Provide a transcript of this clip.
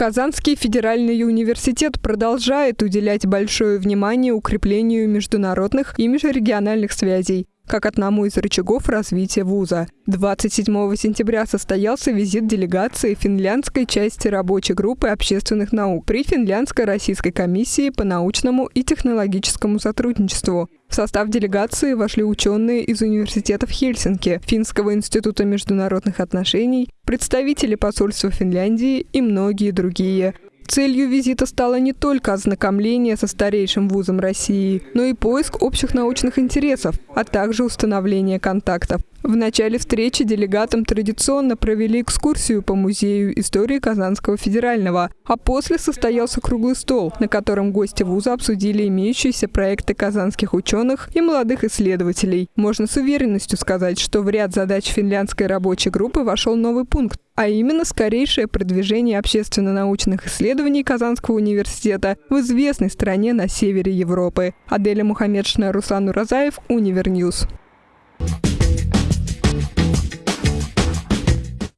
Казанский федеральный университет продолжает уделять большое внимание укреплению международных и межрегиональных связей как одному из рычагов развития вуза. 27 сентября состоялся визит делегации финляндской части рабочей группы общественных наук при Финляндско-Российской комиссии по научному и технологическому сотрудничеству. В состав делегации вошли ученые из университетов Хельсинки, Финского института международных отношений, представители посольства Финляндии и многие другие. Целью визита стало не только ознакомление со старейшим вузом России, но и поиск общих научных интересов, а также установление контактов. В начале встречи делегатам традиционно провели экскурсию по Музею истории Казанского федерального, а после состоялся круглый стол, на котором гости вуза обсудили имеющиеся проекты казанских ученых и молодых исследователей. Можно с уверенностью сказать, что в ряд задач финляндской рабочей группы вошел новый пункт, а именно скорейшее продвижение общественно-научных исследований Казанского университета в известной стране на севере Европы. Аделя Мухаммедшина, Руслан Уразаев, Univer News.